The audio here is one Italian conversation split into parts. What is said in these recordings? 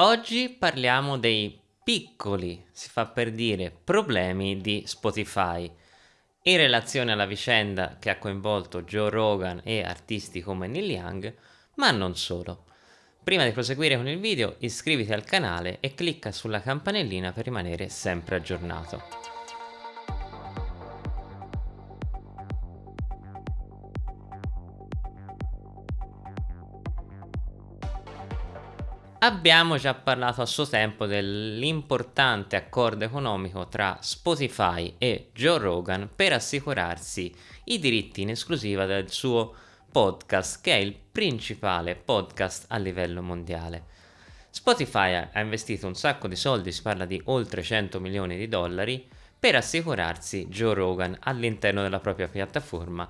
Oggi parliamo dei piccoli, si fa per dire, problemi di Spotify in relazione alla vicenda che ha coinvolto Joe Rogan e artisti come Neil Young, ma non solo. Prima di proseguire con il video iscriviti al canale e clicca sulla campanellina per rimanere sempre aggiornato. Abbiamo già parlato a suo tempo dell'importante accordo economico tra Spotify e Joe Rogan per assicurarsi i diritti in esclusiva del suo podcast che è il principale podcast a livello mondiale. Spotify ha investito un sacco di soldi, si parla di oltre 100 milioni di dollari, per assicurarsi Joe Rogan all'interno della propria piattaforma,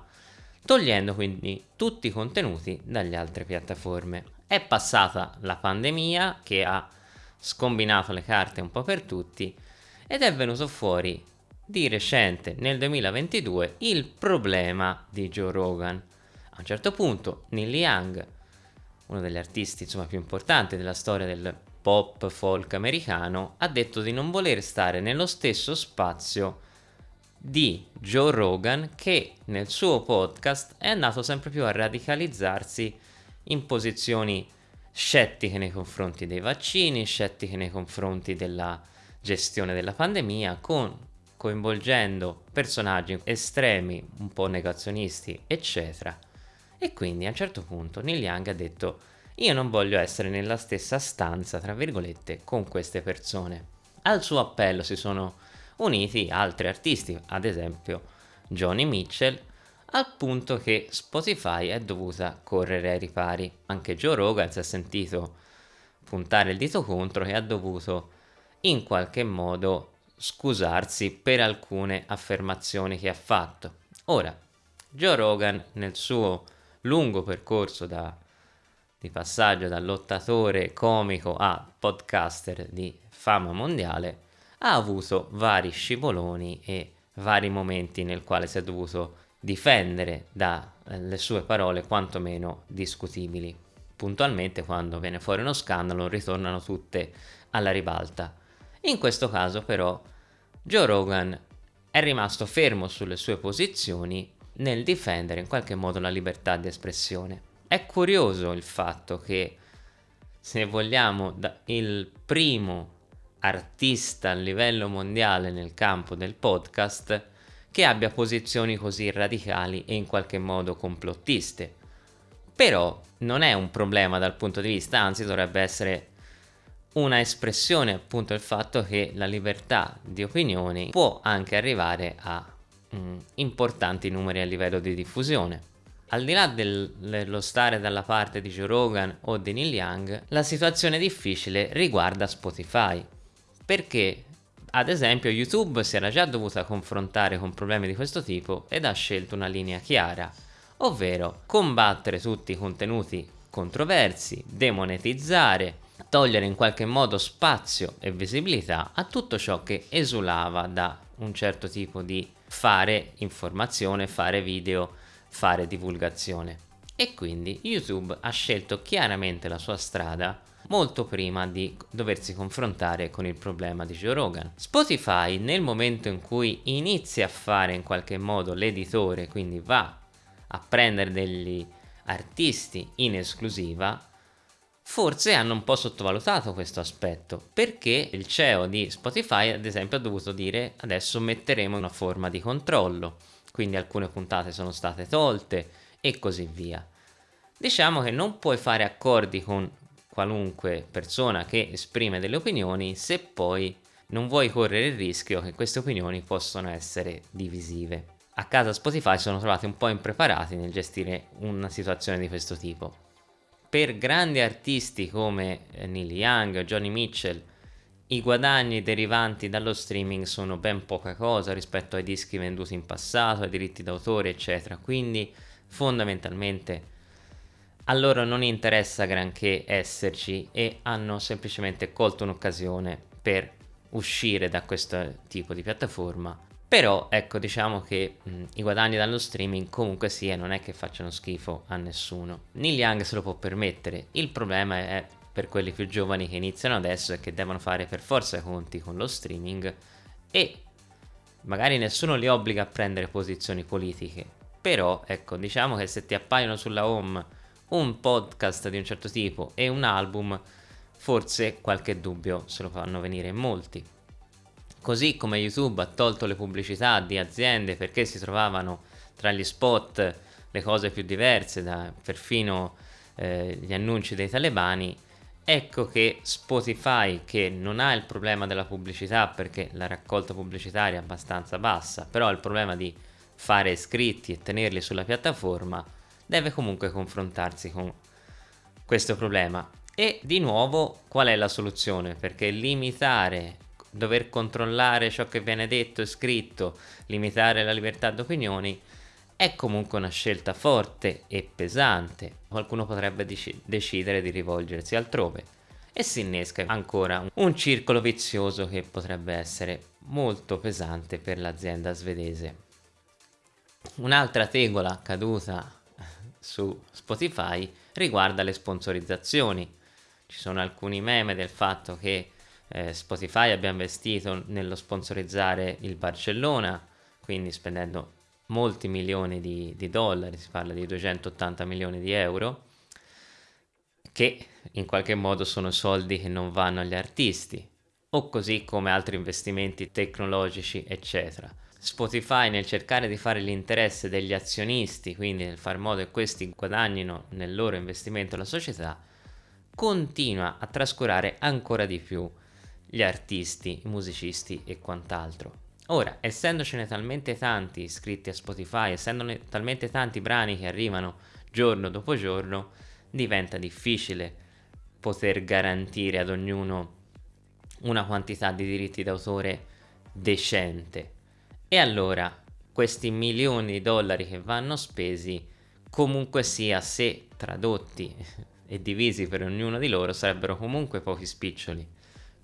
togliendo quindi tutti i contenuti dalle altre piattaforme. È passata la pandemia che ha scombinato le carte un po' per tutti ed è venuto fuori di recente nel 2022 il problema di Joe Rogan. A un certo punto Neil Young, uno degli artisti insomma, più importanti della storia del pop folk americano, ha detto di non voler stare nello stesso spazio di Joe Rogan che nel suo podcast è andato sempre più a radicalizzarsi in posizioni scettiche nei confronti dei vaccini, scettiche nei confronti della gestione della pandemia, con, coinvolgendo personaggi estremi, un po' negazionisti, eccetera. E quindi a un certo punto Neil Young ha detto io non voglio essere nella stessa stanza, tra virgolette, con queste persone. Al suo appello si sono uniti altri artisti, ad esempio Johnny Mitchell, al punto che Spotify è dovuta correre ai ripari. Anche Joe Rogan si è sentito puntare il dito contro e ha dovuto in qualche modo scusarsi per alcune affermazioni che ha fatto. Ora, Joe Rogan nel suo lungo percorso da, di passaggio da lottatore comico a podcaster di fama mondiale ha avuto vari scivoloni e vari momenti nel quale si è dovuto difendere dalle sue parole quantomeno discutibili. Puntualmente quando viene fuori uno scandalo ritornano tutte alla ribalta. In questo caso però Joe Rogan è rimasto fermo sulle sue posizioni nel difendere in qualche modo la libertà di espressione. È curioso il fatto che, se vogliamo, il primo artista a livello mondiale nel campo del podcast che abbia posizioni così radicali e in qualche modo complottiste. Però non è un problema dal punto di vista, anzi dovrebbe essere una espressione appunto del fatto che la libertà di opinioni può anche arrivare a mm, importanti numeri a livello di diffusione. Al di là del, dello stare dalla parte di Joe Rogan o di Neil Young, la situazione difficile riguarda Spotify, perché ad esempio YouTube si era già dovuta confrontare con problemi di questo tipo ed ha scelto una linea chiara, ovvero combattere tutti i contenuti controversi, demonetizzare, togliere in qualche modo spazio e visibilità a tutto ciò che esulava da un certo tipo di fare informazione, fare video, fare divulgazione. E quindi YouTube ha scelto chiaramente la sua strada molto prima di doversi confrontare con il problema di Joe Rogan. Spotify nel momento in cui inizia a fare in qualche modo l'editore, quindi va a prendere degli artisti in esclusiva, forse hanno un po' sottovalutato questo aspetto perché il CEO di Spotify ad esempio ha dovuto dire adesso metteremo una forma di controllo quindi alcune puntate sono state tolte e così via diciamo che non puoi fare accordi con qualunque persona che esprime delle opinioni se poi non vuoi correre il rischio che queste opinioni possano essere divisive. A casa Spotify sono trovati un po' impreparati nel gestire una situazione di questo tipo. Per grandi artisti come eh, Neil Young o Johnny Mitchell, i guadagni derivanti dallo streaming sono ben poca cosa rispetto ai dischi venduti in passato, ai diritti d'autore, eccetera. Quindi fondamentalmente a loro non interessa granché esserci e hanno semplicemente colto un'occasione per uscire da questo tipo di piattaforma. Però ecco diciamo che mh, i guadagni dallo streaming comunque sia non è che facciano schifo a nessuno. Neil Young se lo può permettere. Il problema è per quelli più giovani che iniziano adesso e che devono fare per forza i conti con lo streaming e magari nessuno li obbliga a prendere posizioni politiche, però ecco diciamo che se ti appaiono sulla home un podcast di un certo tipo e un album, forse qualche dubbio se lo fanno venire in molti. Così come YouTube ha tolto le pubblicità di aziende perché si trovavano tra gli spot le cose più diverse, da perfino eh, gli annunci dei talebani, ecco che Spotify, che non ha il problema della pubblicità perché la raccolta pubblicitaria è abbastanza bassa, però ha il problema di fare iscritti e tenerli sulla piattaforma, deve comunque confrontarsi con questo problema. E di nuovo qual è la soluzione? Perché limitare dover controllare ciò che viene detto e scritto, limitare la libertà d'opinioni, è comunque una scelta forte e pesante. Qualcuno potrebbe dec- decidere di rivolgersi altrove e si innesca ancora un circolo vizioso che potrebbe essere molto pesante per l'azienda svedese. Un'altra tegola caduta su Spotify riguarda le sponsorizzazioni. Ci sono alcuni meme del fatto che eh, Spotify abbia investito nello sponsorizzare il Barcellona, quindi spendendo molti milioni di, di dollari, si parla di 280 milioni di euro, che in qualche modo sono soldi che non vanno agli artisti, o così come altri investimenti tecnologici, eccetera. Spotify nel cercare di fare l'interesse degli azionisti, quindi nel far modo che questi guadagnino nel loro investimento alla società, continua a trascurare ancora di più gli artisti, i musicisti e quant'altro. Ora, essendocene talmente tanti iscritti a Spotify, essendone talmente tanti brani che arrivano giorno dopo giorno, diventa difficile poter garantire ad ognuno una quantità di diritti d'autore decente. E allora, questi milioni di dollari che vanno spesi, comunque sia, se tradotti e divisi per ognuno di loro, sarebbero comunque pochi spiccioli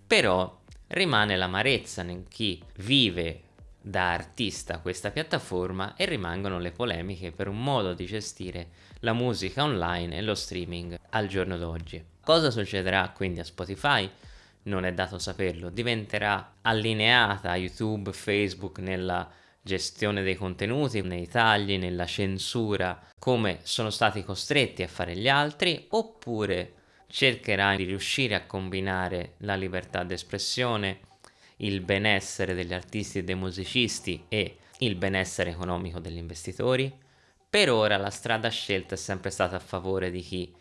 però rimane l'amarezza in chi vive da artista questa piattaforma e rimangono le polemiche per un modo di gestire la musica online e lo streaming al giorno d'oggi. Cosa succederà quindi a Spotify? Non è dato saperlo, diventerà allineata YouTube, Facebook nella gestione dei contenuti, nei tagli, nella censura, come sono stati costretti a fare gli altri, oppure cercherà di riuscire a combinare la libertà d'espressione, il benessere degli artisti e dei musicisti e il benessere economico degli investitori. Per ora la strada scelta è sempre stata a favore di chi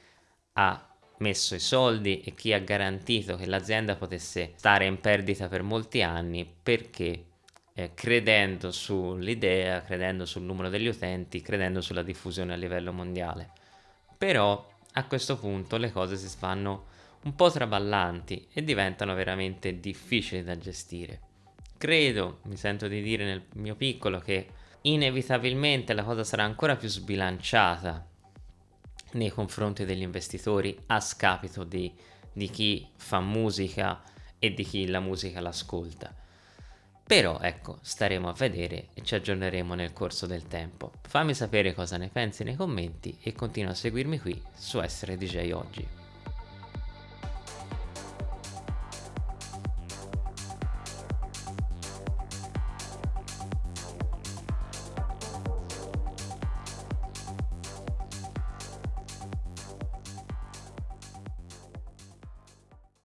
ha messo i soldi e chi ha garantito che l'azienda potesse stare in perdita per molti anni perché eh, credendo sull'idea, credendo sul numero degli utenti, credendo sulla diffusione a livello mondiale. Però a questo punto le cose si fanno un po' traballanti e diventano veramente difficili da gestire. Credo, mi sento di dire nel mio piccolo, che inevitabilmente la cosa sarà ancora più sbilanciata nei confronti degli investitori a scapito di, di chi fa musica e di chi la musica l'ascolta. Però ecco, staremo a vedere e ci aggiorneremo nel corso del tempo. Fammi sapere cosa ne pensi nei commenti e continua a seguirmi qui su Essere DJ Oggi.